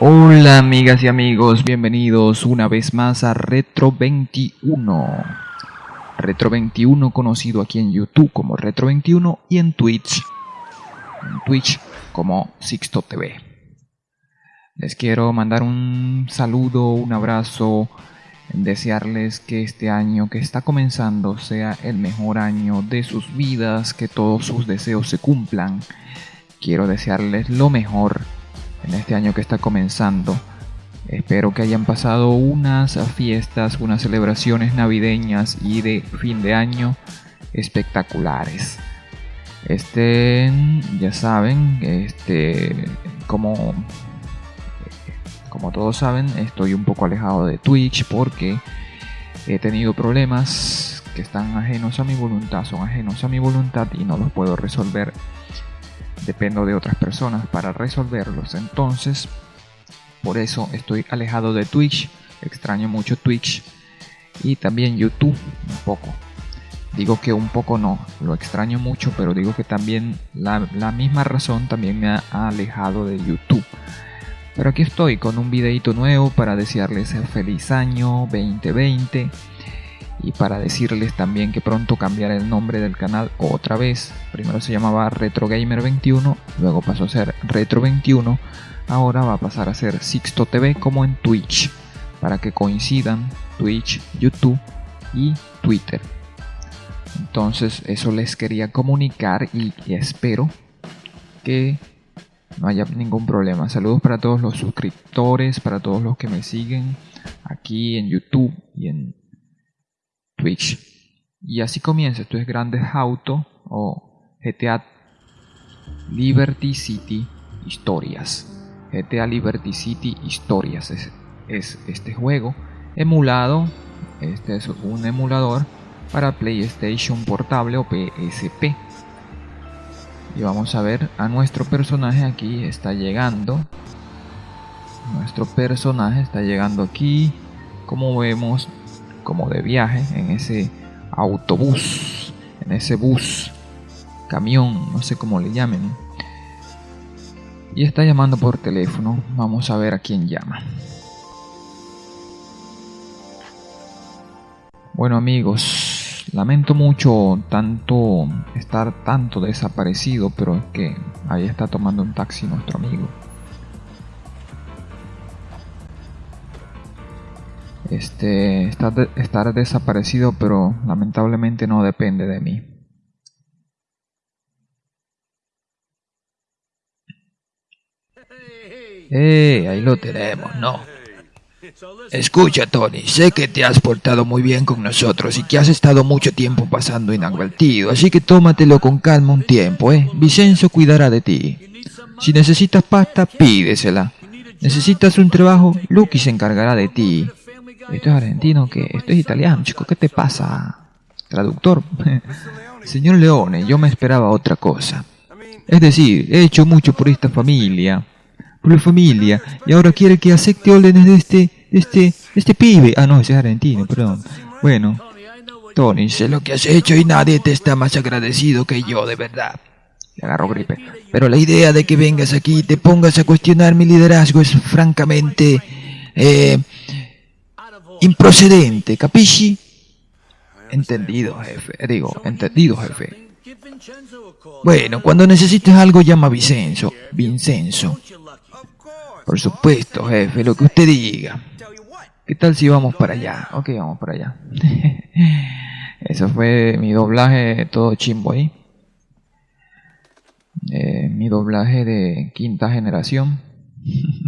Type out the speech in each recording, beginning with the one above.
Hola amigas y amigos, bienvenidos una vez más a Retro 21. Retro 21 conocido aquí en YouTube como Retro 21 y en Twitch, en Twitch como Sixto TV. Les quiero mandar un saludo, un abrazo, desearles que este año que está comenzando sea el mejor año de sus vidas, que todos sus deseos se cumplan. Quiero desearles lo mejor en este año que está comenzando. Espero que hayan pasado unas fiestas, unas celebraciones navideñas y de fin de año espectaculares. Este, ya saben, este, como, como todos saben, estoy un poco alejado de Twitch porque he tenido problemas que están ajenos a mi voluntad, son ajenos a mi voluntad y no los puedo resolver dependo de otras personas para resolverlos. Entonces, por eso estoy alejado de Twitch. Extraño mucho Twitch y también YouTube un poco. Digo que un poco no, lo extraño mucho, pero digo que también la, misma razón también me ha alejado de YouTube. Pero aquí estoy con un videito nuevo para desearles feliz año 2020 y para decirles también que pronto cambiaré el nombre del canal otra vez. Primero se llamaba Retro Gamer 21, luego pasó a ser Retro 21, ahora va a pasar a ser Sixto TV como en Twitch, para que coincidan Twitch, YouTube y Twitter. Entonces eso les quería comunicar y espero que no haya ningún problema. Saludos para todos los suscriptores, para todos los que me siguen aquí en YouTube y en Twitch. Y así comienza, esto es Grande Auto o GTA Liberty City Historias. GTA Liberty City Historias es, es este juego emulado, este es un emulador para PlayStation Portable o PSP. Y vamos a ver a nuestro personaje aquí está llegando. Nuestro personaje está llegando aquí. Como vemos, como de viaje en ese autobús, en ese bus, camión, no sé cómo le llamen. Y está llamando por teléfono. Vamos a ver a quién llama. Bueno amigos, lamento mucho tanto estar tanto desaparecido, pero es que ahí está tomando un taxi nuestro amigo. este, estar, estar desaparecido, pero lamentablemente no depende de mí. Eh, ahí lo tenemos, ¿no? Escucha, Tony, sé que te has portado muy bien con nosotros y que has estado mucho tiempo pasando inadvertido, así que tómatelo con calma un tiempo, ¿eh? Vicenzo cuidará de ti. Si necesitas pasta, pídesela. Necesitas un trabajo, Lucky se encargará de ti. Esto es argentino, que esto es italiano, chico, ¿qué te pasa? Traductor. Señor Leone, yo me esperaba otra cosa. Es decir, he hecho mucho por esta familia, por la familia, y ahora quiere que acepte órdenes de este, este, este pibe. Ah, no, ese es argentino, perdón. Bueno, Tony, sé lo que has hecho y nadie te está más agradecido que yo, de verdad. Le agarro gripe. Pero la idea de que vengas aquí y te pongas a cuestionar mi liderazgo es francamente... Eh, improcedente, capisci? Entendido, jefe. Digo, entendido, jefe. Bueno, cuando necesites algo llama a Vincenzo. Vincenzo. Por supuesto, jefe, lo que usted diga. ¿Qué tal si vamos para allá? Ok, vamos para allá. Eso fue mi doblaje todo chimbo ahí. Eh, mi doblaje de quinta generación.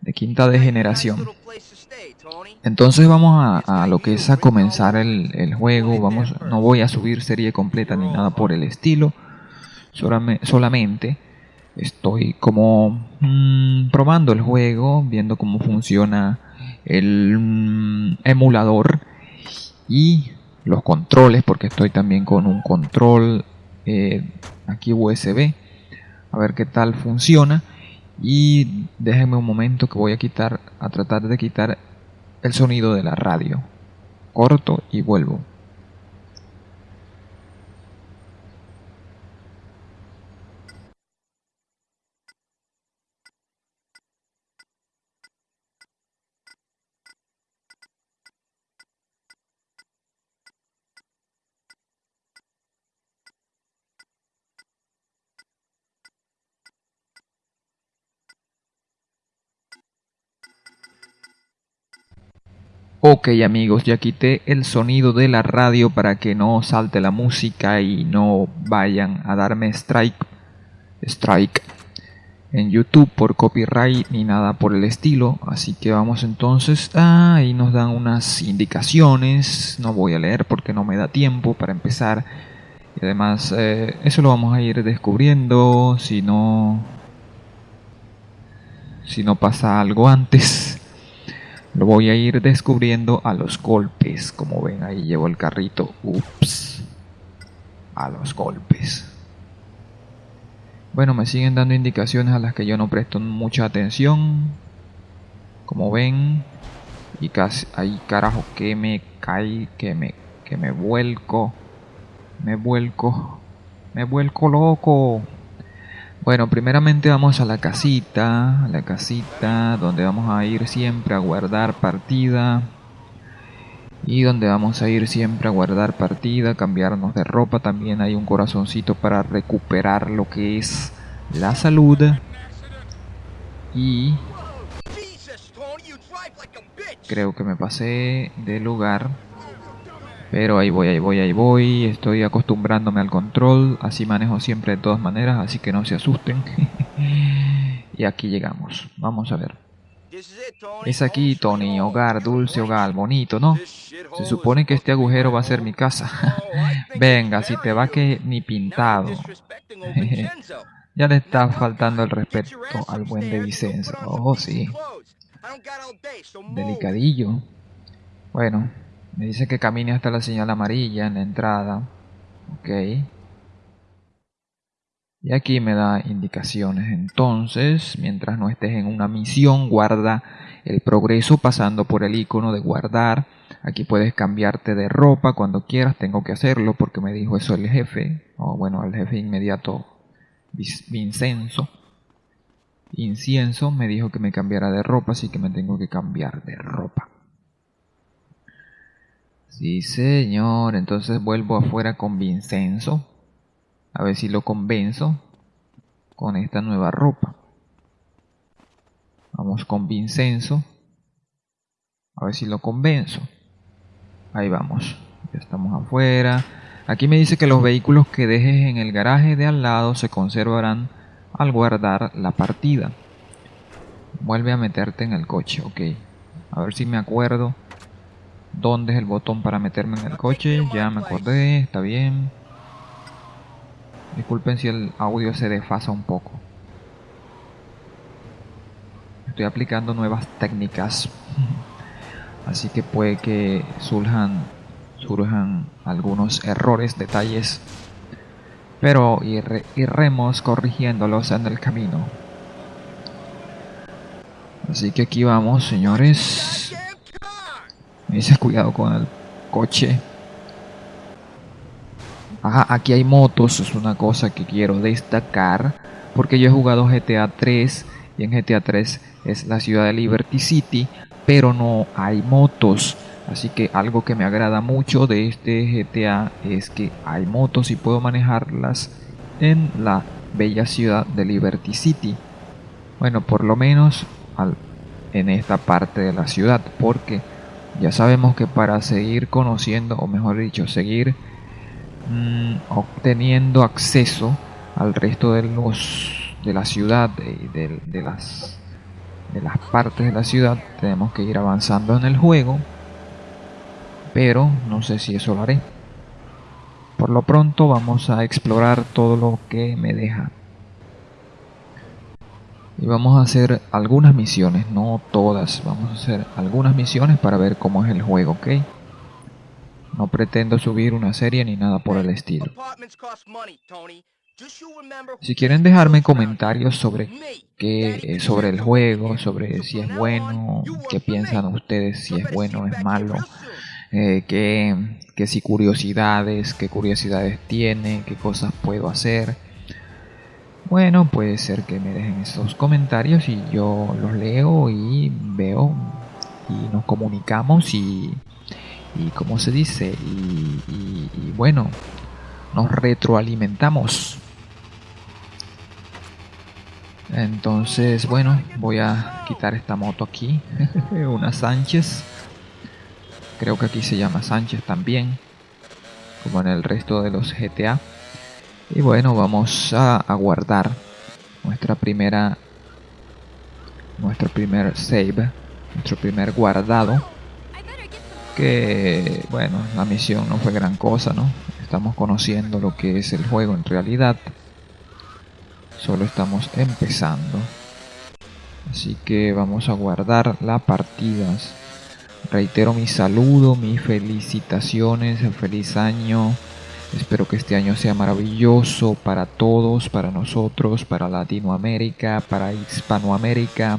de quinta de generación. Entonces vamos a, lo que es a comenzar el, juego. Vamos, no voy a subir serie completa ni nada por el estilo. Solamente estoy como mm, probando el juego, viendo cómo funciona el mm, emulador y los controles, porque estoy también con un control eh, aquí USB. A ver qué tal funciona. Y déjenme un momento que voy a quitar, a tratar de quitar el sonido de la radio. Corto y vuelvo. Ok amigos, ya quité el sonido de la radio para que no salte la música y no vayan a darme strike, strike en YouTube por copyright ni nada por el estilo. Así que vamos entonces, ah, ahí nos dan unas indicaciones, no voy a leer porque no me da tiempo para empezar. Y además eh, eso lo vamos a ir descubriendo si no, si no pasa algo antes. Lo voy a ir descubriendo a los golpes. Como ven, ahí llevo el carrito. Ups. A los golpes. Bueno, me siguen dando indicaciones a las que yo no presto mucha atención. Como ven. Y casi ahí carajo que me cae, que me, que me vuelco. Me vuelco. Me vuelco loco. Bueno, primeramente vamos a la casita, a la casita donde vamos a ir siempre a guardar partida. Y donde vamos a ir siempre a guardar partida, cambiarnos de ropa. También hay un corazoncito para recuperar lo que es la salud. Y creo que me pasé de lugar. Pero ahí voy, ahí voy, ahí voy. Estoy acostumbrándome al control. Así manejo siempre de todas maneras. Así que no se asusten. y aquí llegamos. Vamos a ver. Es aquí, Tony. Hogar, dulce hogar. Bonito, ¿no? Se supone que este agujero va a ser mi casa. Venga, si te va que ni pintado. ya le está faltando el respeto al buen de Vicenzo. Oh, sí. Delicadillo. Bueno, me dice que camine hasta la señal amarilla en la entrada. Ok. Y aquí me da indicaciones. Entonces, mientras no estés en una misión, guarda el progreso pasando por el icono de guardar. Aquí puedes cambiarte de ropa cuando quieras. Tengo que hacerlo porque me dijo eso el jefe. O bueno, el jefe inmediato, Vincenzo. Incienso me dijo que me cambiara de ropa, así que me tengo que cambiar de ropa. Sí, señor. Entonces vuelvo afuera con Vincenzo. A ver si lo convenzo con esta nueva ropa. Vamos con Vincenzo. A ver si lo convenzo. Ahí vamos. Ya estamos afuera. Aquí me dice que los vehículos que dejes en el garaje de al lado se conservarán al guardar la partida. Vuelve a meterte en el coche, ok. A ver si me acuerdo dónde es el botón para meterme en el coche. Ya me acordé, está bien. Disculpen si el audio se desfasa un poco. Estoy aplicando nuevas técnicas. Así que puede que surjan, surjan algunos errores, detalles. Pero iremos corrigiéndolos en el camino. Así que aquí vamos, señores. Me dices cuidado con el coche. Ajá, aquí hay motos, es una cosa que quiero destacar. Porque yo he jugado GTA 3 y en GTA 3 es la ciudad de Liberty City, pero no hay motos. Así que algo que me agrada mucho de este GTA es que hay motos y puedo manejarlas en la bella ciudad de Liberty City. Bueno, por lo menos en esta parte de la ciudad, porque ya sabemos que para seguir conociendo, o mejor dicho, seguir mm, obteniendo acceso al resto de los de la ciudad y de, las de las partes de la ciudad tenemos que ir avanzando en el juego pero no sé si eso lo haré. Por lo pronto vamos a explorar todo lo que me deja y vamos a hacer algunas misiones, no todas, vamos a hacer algunas misiones para ver cómo es el juego, ¿ok? No pretendo subir una serie ni nada por el estilo. Si quieren dejarme comentarios sobre qué, eh, sobre el juego, sobre si es bueno, qué piensan ustedes, si es bueno o es malo, eh, qué, si curiosidades, qué curiosidades tiene, qué cosas puedo hacer. Bueno, puede ser que me dejen esos comentarios y yo los leo y veo y nos comunicamos y, y como se dice, y bueno, nos retroalimentamos. Entonces, bueno, voy a quitar esta moto aquí. Una Sánchez. Creo que aquí se llama Sánchez también. Como en el resto de los GTA. Y bueno, vamos a, guardar nuestra primera... Nuestro primer save. Nuestro primer guardado. Que, bueno, la misión no fue gran cosa, ¿no? Estamos conociendo lo que es el juego en realidad solo estamos empezando así que vamos a guardar las partidas reitero mi saludo mis felicitaciones feliz año espero que este año sea maravilloso para todos para nosotros para latinoamérica para hispanoamérica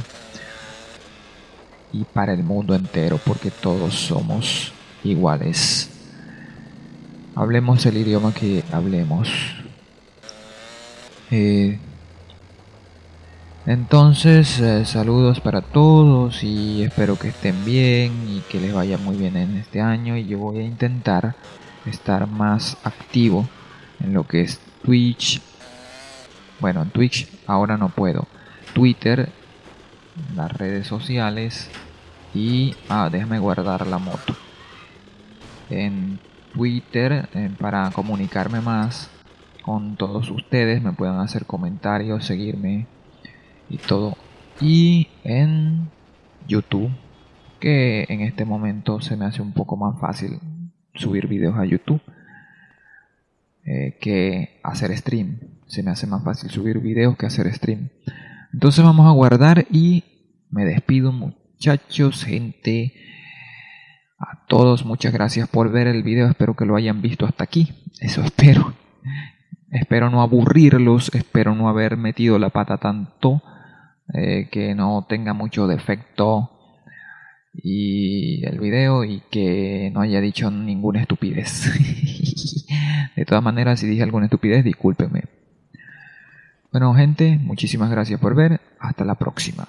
y para el mundo entero porque todos somos iguales. Hablemos el idioma que hablemos. Eh, entonces, eh, saludos para todos y espero que estén bien y que les vaya muy bien en este año y yo voy a intentar estar más activo en lo que es Twitch. Bueno, en Twitch ahora no puedo. Twitter, las redes sociales y... Ah, déjame guardar la moto. En Twitter, eh, para comunicarme más con todos ustedes, me puedan hacer comentarios, seguirme y todo. Y en YouTube, que en este momento se me hace un poco más fácil subir videos a YouTube eh, que hacer stream. Se me hace más fácil subir videos que hacer stream. Entonces vamos a guardar y me despido muchachos, gente. A todos muchas gracias por ver el video. Espero que lo hayan visto hasta aquí. Eso espero. Espero no aburrirlos. Espero no haber metido la pata tanto. Eh, que no tenga mucho defecto y el video y que no haya dicho ninguna estupidez. de todas maneras, si dije alguna estupidez, discúlpenme. Bueno, gente, muchísimas gracias por ver. Hasta la próxima.